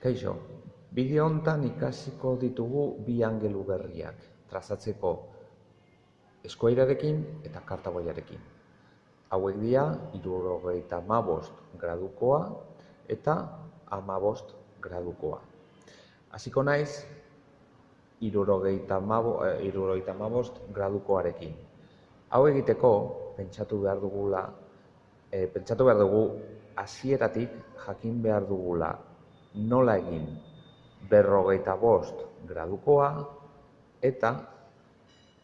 Kaixo, bideo hontan ikasiko ditugu bi angelu berriak, trazatzeko eskuairarekin eta kartagoiarekin. Hauek dira, irurogeita mabost gradukoa eta amabost gradukoa. Hasiko naiz, irurogeita mabost gradukoarekin. Hau egiteko, pentsatu behar dugula, pentsatu behar dugu, hasieratik jakin behar dugula nola egin berrogeita bost gradukoa eta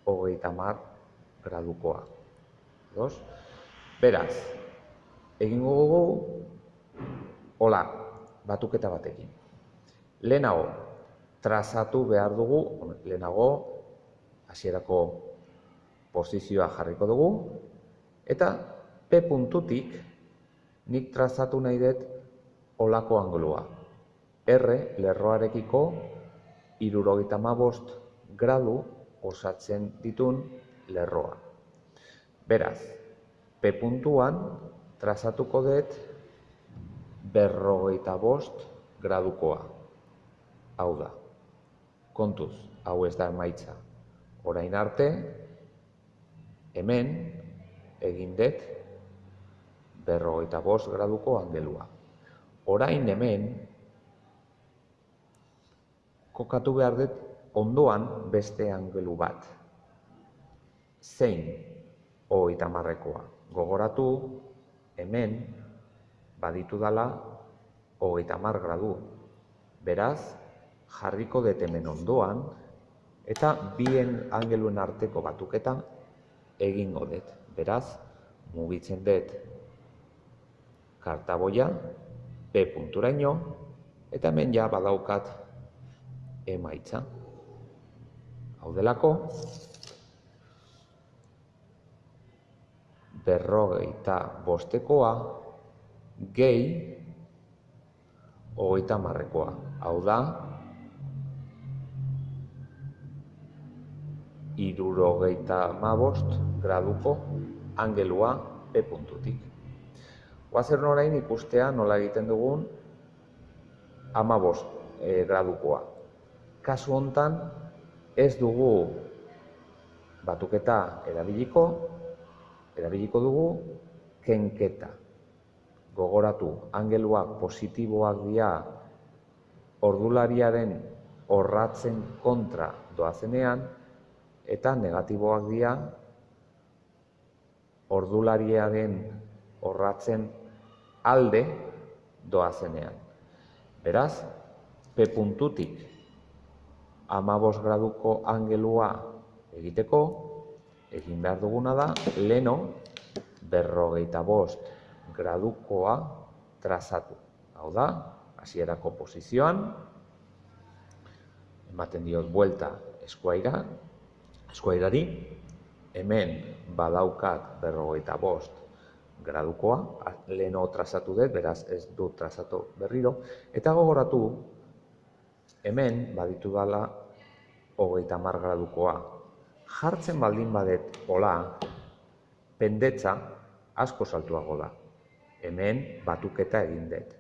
hogeita mar gradukoa. Dos? Beraz, egingo dugu hola, batuketa batekin. Lehenago, trazatu behar dugu, lehenago, hasierako posizioa jarriko dugu, eta P puntutik nik trazatu nahi dut olako angulua. R lerroarekiko irurogeita mabost gradu osatzen ditun lerroa. Beraz, P puntuan trazatuko dut berrogeita bost gradukoa. Hau da, kontuz, hau ez da emaitza. Orain arte, hemen egin dut berrogeita bost graduko angelua. Orain hemen, kokatu behar dut ondoan beste angelu bat. Zein hogeita marrekoa. Gogoratu hemen baditu dala hogeita mar gradu. Beraz, jarriko dut hemen ondoan eta bien angeluen arteko batuketa egingo dut. Beraz, mugitzen dut kartaboia P punturaino eta hemen ja badaukat emaitza. Hau delako, berrogeita bostekoa gehi hogeita marrekoa. Hau da, irurogeita mabost graduko angelua P puntutik. Guazen orain ikustea nola egiten dugun amabost e, gradukoa. Kasu hontan ez dugu batuketa erabiliko, erabiliko dugu kenketa. Gogoratu, angeluak positiboak dira ordulariaren horratzen kontra doazenean, eta negatiboak dira ordulariaren horratzen alde doazenean. Beraz, P puntutik amabos graduko angelua egiteko, egin behar duguna da, leno berrogeita bost gradukoa trazatu. Hau da, hasierako posizioan, ematen diot buelta eskuaira, eskuairari, hemen badaukat berrogeita bost gradukoa, leheno trazatu dut, beraz ez du trazatu berriro, eta gogoratu hemen baditu dala hogeita mar gradukoa. Jartzen baldin badet hola, pendetza asko saltuago da. Hemen batuketa egin dut.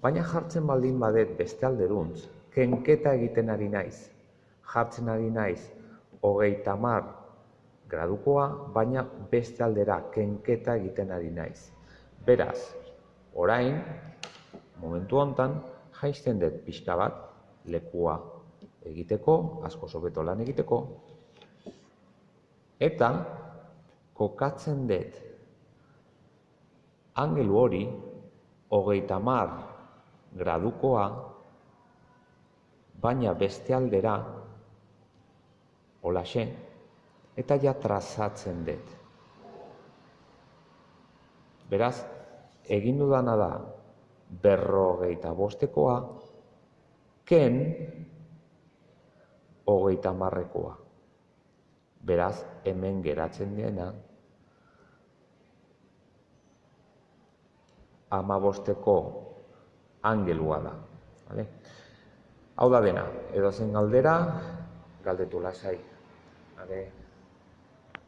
Baina jartzen baldin badet beste alderuntz, kenketa egiten ari naiz. Jartzen ari naiz hogeita mar gradukoa, baina beste aldera kenketa egiten ari naiz. Beraz, orain, momentu hontan, jaisten dut pixka bat, lekua egiteko, asko sobeto lan egiteko, eta kokatzen dut angelu hori hogeita mar gradukoa, baina beste aldera, holaxe, eta ja trazatzen dut. Beraz, egin dudana da berrogeita bostekoa, ken hogeita marrekoa. Beraz, hemen geratzen dena, ama bosteko angelua da. Vale? Hau da dena, edo zen galdera, galdetu lasai. Vale?